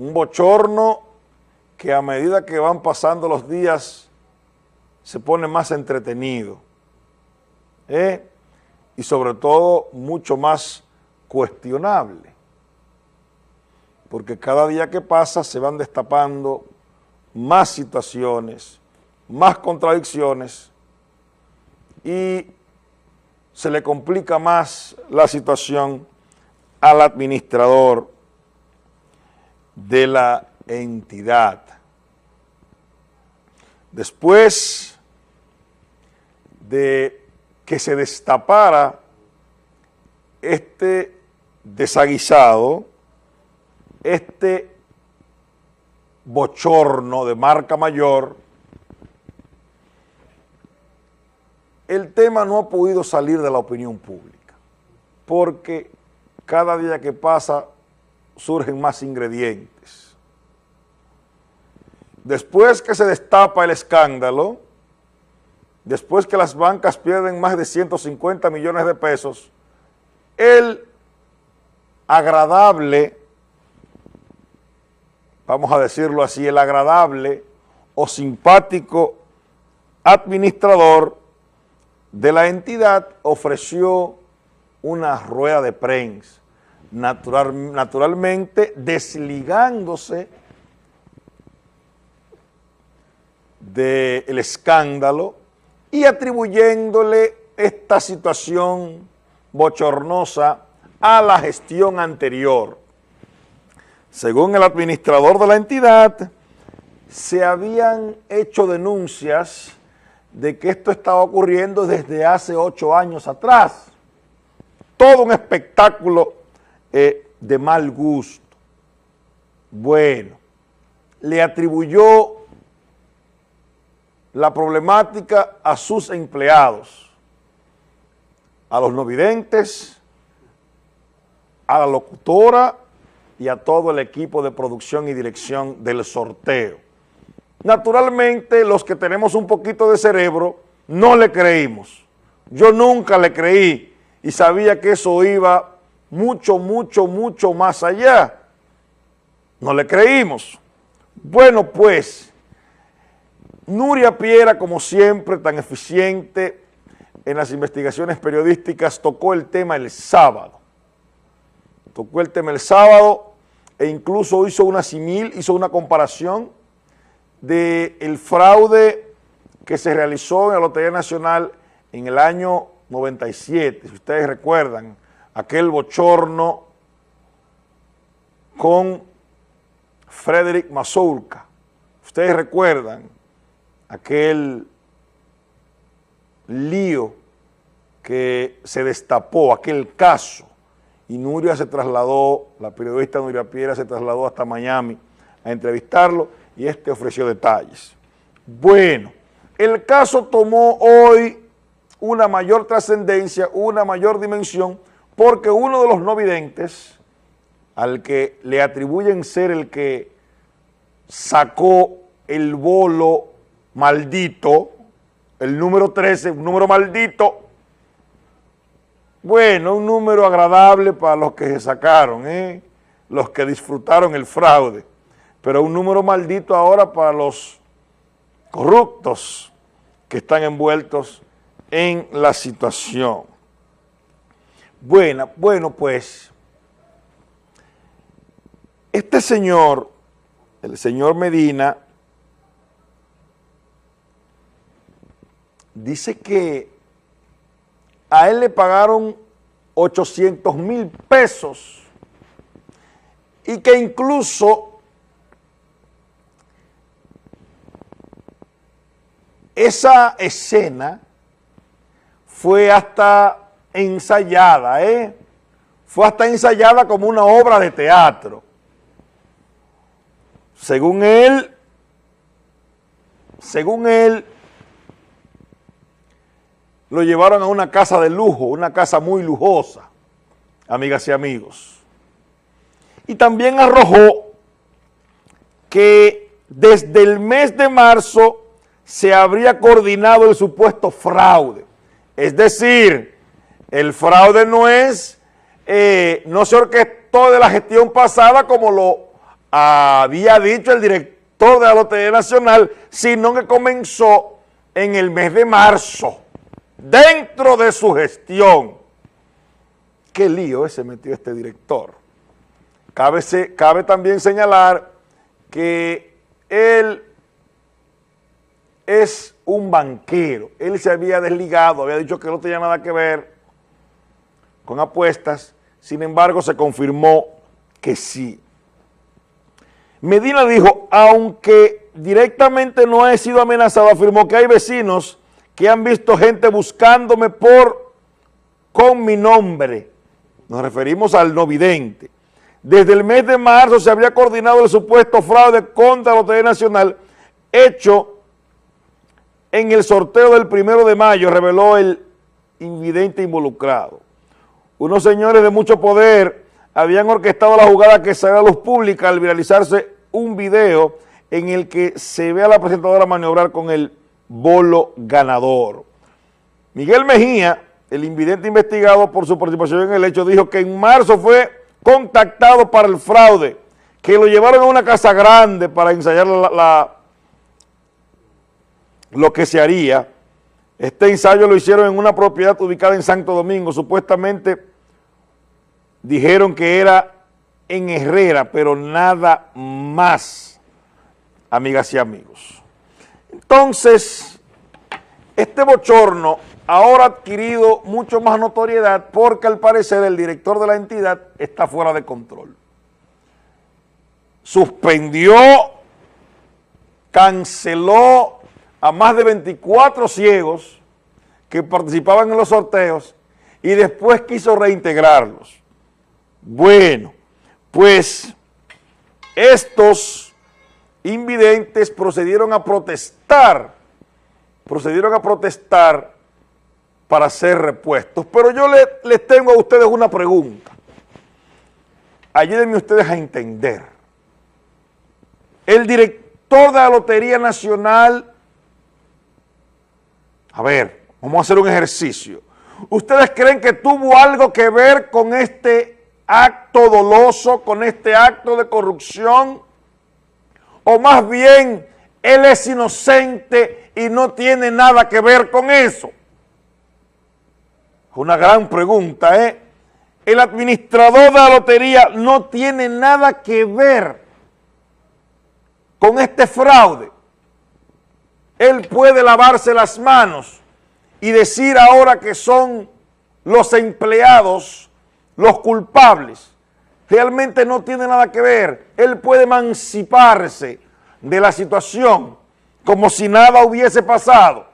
un bochorno que a medida que van pasando los días se pone más entretenido ¿eh? y sobre todo mucho más cuestionable, porque cada día que pasa se van destapando más situaciones, más contradicciones y se le complica más la situación al administrador de la entidad. Después de que se destapara este desaguisado, este bochorno de marca mayor, el tema no ha podido salir de la opinión pública, porque cada día que pasa surgen más ingredientes. Después que se destapa el escándalo, después que las bancas pierden más de 150 millones de pesos, el agradable, vamos a decirlo así, el agradable o simpático administrador de la entidad ofreció una rueda de prensa, natural, naturalmente desligándose del escándalo y atribuyéndole esta situación bochornosa a la gestión anterior. Según el administrador de la entidad, se habían hecho denuncias de que esto estaba ocurriendo desde hace ocho años atrás. Todo un espectáculo eh, de mal gusto. Bueno, le atribuyó la problemática a sus empleados, a los no videntes, a la locutora y a todo el equipo de producción y dirección del sorteo. Naturalmente, los que tenemos un poquito de cerebro, no le creímos. Yo nunca le creí y sabía que eso iba mucho, mucho, mucho más allá. No le creímos. Bueno, pues, Nuria Piera, como siempre, tan eficiente en las investigaciones periodísticas, tocó el tema el sábado tocó el tema el sábado e incluso hizo una simil, hizo una comparación del el fraude que se realizó en la Lotería Nacional en el año 97, si ustedes recuerdan, aquel bochorno con Frederick Mazurka. Ustedes recuerdan aquel lío que se destapó, aquel caso y Nuria se trasladó, la periodista Nuria Piera se trasladó hasta Miami a entrevistarlo y este ofreció detalles. Bueno, el caso tomó hoy una mayor trascendencia, una mayor dimensión, porque uno de los no videntes, al que le atribuyen ser el que sacó el bolo maldito, el número 13, un número maldito, bueno, un número agradable para los que se sacaron, ¿eh? los que disfrutaron el fraude, pero un número maldito ahora para los corruptos que están envueltos en la situación. Bueno, bueno, pues, este señor, el señor Medina, dice que a él le pagaron 800 mil pesos y que incluso esa escena fue hasta ensayada, ¿eh? Fue hasta ensayada como una obra de teatro. Según él, según él, lo llevaron a una casa de lujo, una casa muy lujosa, amigas y amigos. Y también arrojó que desde el mes de marzo se habría coordinado el supuesto fraude. Es decir, el fraude no es, eh, no se orquestó de la gestión pasada como lo había dicho el director de la Lotería Nacional, sino que comenzó en el mes de marzo, dentro de su gestión. Qué lío ese metió este director. Cabe, cabe también señalar que él es un banquero. Él se había desligado, había dicho que no tenía nada que ver con apuestas, sin embargo se confirmó que sí. Medina dijo, aunque directamente no he sido amenazado, afirmó que hay vecinos que han visto gente buscándome por, con mi nombre. Nos referimos al no vidente. Desde el mes de marzo se había coordinado el supuesto fraude contra la Lotería Nacional hecho en el sorteo del primero de mayo, reveló el invidente involucrado. Unos señores de mucho poder habían orquestado la jugada que salió a luz pública al viralizarse un video en el que se ve a la presentadora maniobrar con el bolo ganador. Miguel Mejía, el invidente investigado por su participación en el hecho, dijo que en marzo fue contactado para el fraude, que lo llevaron a una casa grande para ensayar la lo que se haría. Este ensayo lo hicieron en una propiedad ubicada en Santo Domingo. Supuestamente dijeron que era en Herrera, pero nada más, amigas y amigos. Entonces, este bochorno ahora ha adquirido mucho más notoriedad porque al parecer el director de la entidad está fuera de control. Suspendió, canceló a más de 24 ciegos que participaban en los sorteos y después quiso reintegrarlos. Bueno, pues estos invidentes procedieron a protestar, procedieron a protestar para ser repuestos. Pero yo les, tengo a ustedes una pregunta. Ayúdenme ustedes a entender. El director de la Lotería Nacional a ver, vamos a hacer un ejercicio. ¿Ustedes creen que tuvo algo que ver con este acto doloso, con este acto de corrupción? ¿O más bien él es inocente y no tiene nada que ver con eso? Una gran pregunta, ¿eh? El administrador de la lotería no tiene nada que ver con este fraude él puede lavarse las manos y decir ahora que son los empleados los culpables. Realmente no tiene nada que ver. Él puede emanciparse de la situación como si nada hubiese pasado.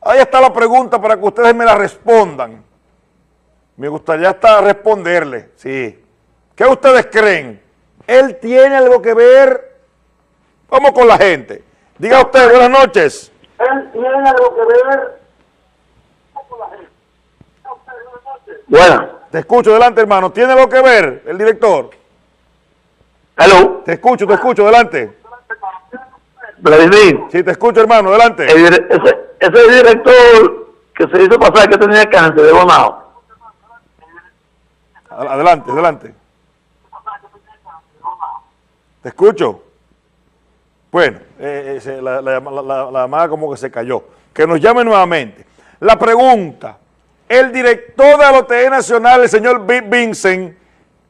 Ahí está la pregunta para que ustedes me la respondan. Me gustaría hasta responderle, sí. ¿Qué ustedes creen? ¿Él tiene algo que ver? Vamos con la gente. Diga usted, buenas noches. Él tiene algo que ver con la gente. Bueno. Te escucho, adelante hermano. ¿Tiene algo que ver el director? Hello. Te escucho, te escucho, adelante. Vladimir. Sí, te escucho hermano, adelante. ese, ese director que se hizo pasar que tenía cáncer de bonao. Adelante, adelante. Te escucho. Bueno, eh, eh, la, llamada como que se cayó. Que nos llame nuevamente. La pregunta, el director de la Lotería Nacional, el señor Vincent,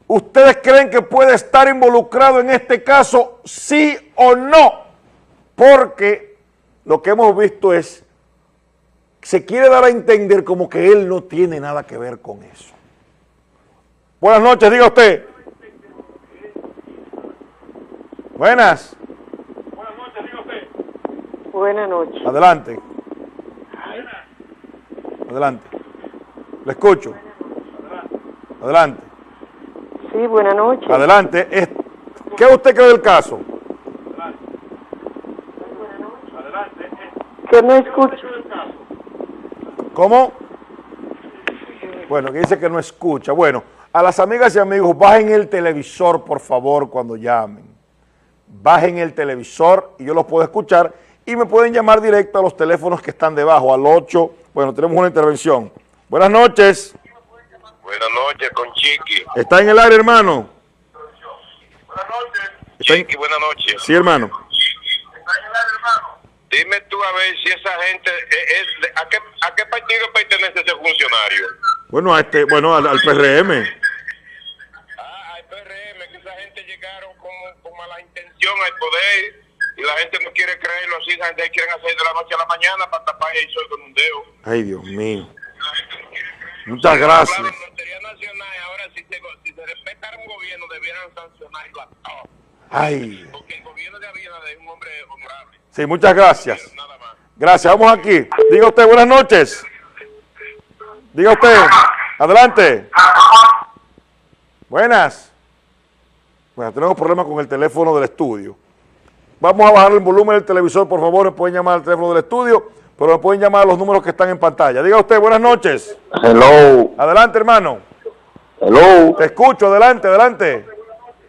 ¿ustedes creen que puede estar involucrado en este caso, sí o no? Porque lo que hemos visto es, se quiere dar a entender como que él no tiene nada que ver con eso. Buenas noches, diga usted. Buenas. Buenas noches. Adelante. Adelante. Le escucho. Adelante. Sí, buenas noches. Adelante. ¿Qué usted cree del caso? Adelante. Que no escucho. ¿Cómo? Bueno, que dice que no escucha. Bueno, a las amigas y amigos, bajen el televisor, por favor, cuando llamen. Bajen el televisor y yo los puedo escuchar y me pueden llamar directo a los teléfonos que están debajo, al 8, bueno, tenemos una intervención. Buenas noches. Buenas noches, con Chiqui. ¿Está en el aire, hermano? Buenas noches. Chiqui, buenas noches. Sí, hermano. Dime tú a ver si esa gente, es, es de- ¿a, qué, ¿a qué partido pertenece ese funcionario? Bueno, a este, bueno, al, al PRM. Ah, al PRM, que esa gente llegaron con, con mala intención al poder y la gente no quiere creerlo así, esa gente quieren hacer de la noche a la mañana para tapar el sol con un dedo. Ay, Dios mío. Muchas gracias. Lotería Nacional, ahora si se, si se respetara un gobierno, debieran sancionarlo a todos. Ay. Porque el gobierno de Abinader es un hombre honorable, Sí, muchas gracias. nada más. Gracias, vamos aquí. Diga usted, buenas noches. Diga usted, adelante. Buenas. Bueno, tenemos problemas con el teléfono del estudio. Vamos a bajar el volumen del televisor, por favor, pueden llamar al teléfono del estudio, pero pueden llamar a los números que están en pantalla. Diga usted, buenas noches. Hello, Adelante, hermano. hello, Te escucho, adelante, adelante.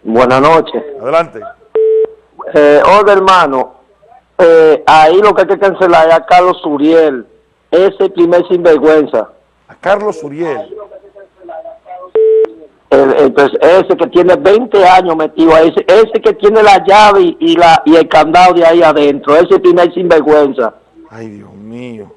buenas noches. Adelante. Eh, oiga, hermano, eh, ahí lo que hay que cancelar es a Carlos Uriel, ese primer sinvergüenza. A Carlos Uriel. Ese que tiene 20 años metido ahí, ese, que tiene la llave y, la, y el candado de ahí adentro, ese primer sinvergüenza. Ay, Dios mío.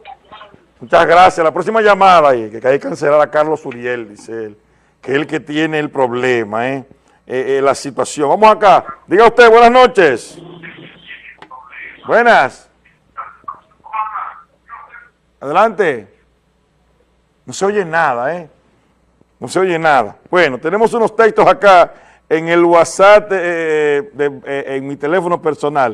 Muchas gracias. La próxima llamada, ahí, que hay que cancelar a Carlos Uriel, dice él, que es el que tiene el problema, ¿eh? Eh, eh, la situación. Vamos acá. Diga usted, buenas noches. Buenas. Adelante. No se oye nada, ¿eh? No se oye nada. Bueno, tenemos unos textos acá en el WhatsApp, eh, de- eh, en mi teléfono personal.